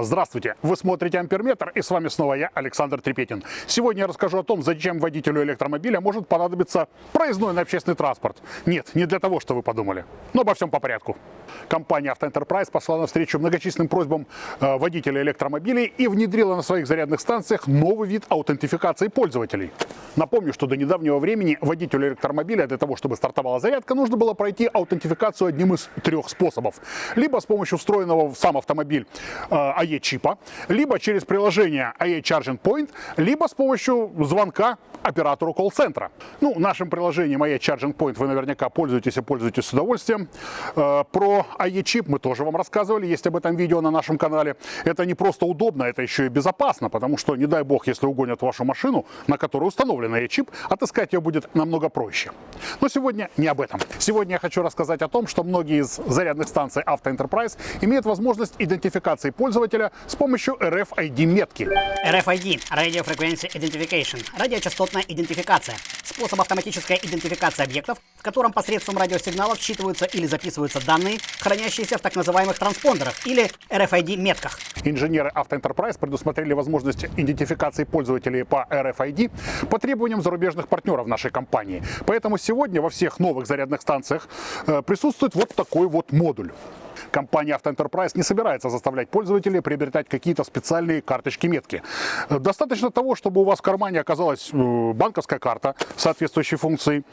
Здравствуйте! Вы смотрите Амперметр и с вами снова я, Александр Трепетин. Сегодня я расскажу о том, зачем водителю электромобиля может понадобиться проездной на общественный транспорт. Нет, не для того, что вы подумали. Но обо всем по порядку. Компания Enterprise пошла навстречу многочисленным просьбам э, водителей электромобилей и внедрила на своих зарядных станциях новый вид аутентификации пользователей. Напомню, что до недавнего времени водителю электромобиля для того, чтобы стартовала зарядка, нужно было пройти аутентификацию одним из трех способов. Либо с помощью встроенного в сам автомобиль AE-чипа, либо через приложение AE Charging Point, либо с помощью звонка оператору колл-центра. Ну, нашим приложением AE Charging Point вы наверняка пользуетесь и пользуетесь с удовольствием. Э, про AE-чип мы тоже вам рассказывали, есть об этом видео на нашем канале. Это не просто удобно, это еще и безопасно, потому что, не дай бог, если угонят вашу машину, на которой установлен AE-чип, отыскать ее будет намного проще. Но сегодня не об этом. Сегодня я хочу рассказать о том, что многие из зарядных станций Auto Enterprise имеют возможность идентификации пользователя с помощью RFID-метки. RFID – Radio Frequency Identification – радиочастотная идентификация. Способ автоматической идентификации объектов, в котором посредством радиосигналов считываются или записываются данные, хранящиеся в так называемых транспондерах или RFID-метках. Инженеры Enterprise предусмотрели возможность идентификации пользователей по RFID по требованиям зарубежных партнеров нашей компании. Поэтому сегодня во всех новых зарядных станциях э, присутствует вот такой вот модуль. Компания Enterprise не собирается заставлять пользователей приобретать какие-то специальные карточки-метки. Достаточно того, чтобы у вас в кармане оказалась э, банковская карта соответствующей функции.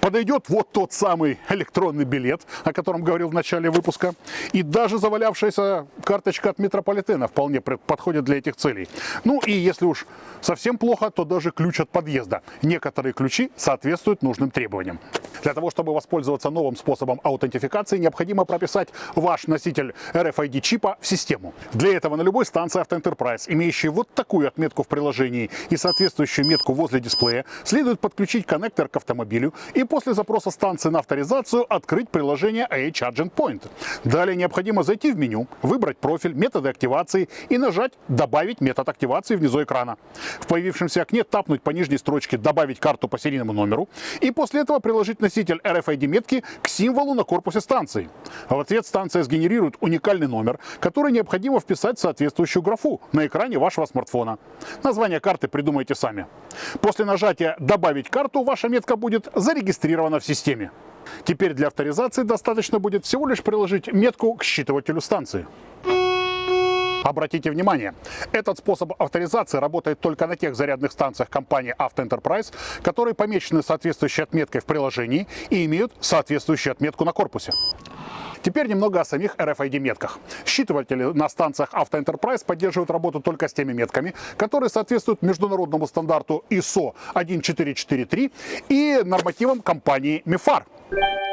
Подойдет вот тот самый электронный билет, о котором говорил в начале выпуска. И даже завалявшаяся карточка от метрополитена вполне подходит для этих целей. Ну и если уж совсем плохо, то даже ключ от подъезда. Некоторые ключи соответствуют нужным требованиям. Для того, чтобы воспользоваться новым способом аутентификации, необходимо прописать ваш носитель RFID-чипа в систему. Для этого на любой станции Auto Enterprise, имеющей вот такую отметку в приложении и соответствующую метку возле дисплея, следует подключить коннектор к автомобилю и после запроса станции на авторизацию открыть приложение AA Charging Point. Далее необходимо зайти в меню, выбрать профиль, методы активации и нажать «Добавить метод активации» внизу экрана. В появившемся окне тапнуть по нижней строчке «Добавить карту по серийному номеру» и после этого приложить на носитель RFID-метки к символу на корпусе станции. В ответ станция сгенерирует уникальный номер, который необходимо вписать в соответствующую графу на экране вашего смартфона. Название карты придумайте сами. После нажатия «Добавить карту» ваша метка будет зарегистрирована в системе. Теперь для авторизации достаточно будет всего лишь приложить метку к считывателю станции. Обратите внимание, этот способ авторизации работает только на тех зарядных станциях компании Enterprise, которые помечены соответствующей отметкой в приложении и имеют соответствующую отметку на корпусе. Теперь немного о самих RFID-метках. Считыватели на станциях Auto Enterprise поддерживают работу только с теми метками, которые соответствуют международному стандарту ISO 1443 и нормативам компании MIFARE.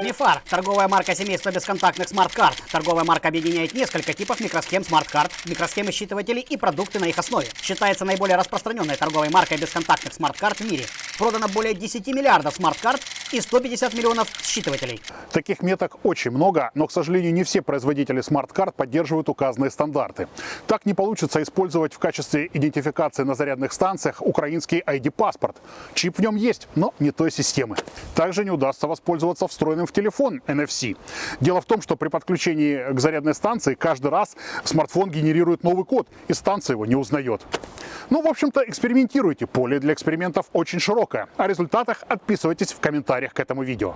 MIFARE – торговая марка семейства бесконтактных смарт-карт. Торговая марка объединяет несколько типов микросхем смарт-карт, микросхемы считывателей и продукты на их основе. Считается наиболее распространенной торговой маркой бесконтактных смарт-карт в мире. Продано более 10 миллиардов смарт-карт и 150 миллионов считывателей. Таких меток очень много, но, к сожалению, не все производители смарт-карт поддерживают указанные стандарты. Так не получится использовать в качестве идентификации на зарядных станциях украинский ID-паспорт. Чип в нем есть, но не той системы. Также не удастся воспользоваться встроенным в телефон NFC. Дело в том, что при подключении к зарядной станции каждый раз смартфон генерирует новый код, и станция его не узнает. Ну, в общем-то, экспериментируйте. Поле для экспериментов очень широкое. О результатах отписывайтесь в комментариях к этому видео.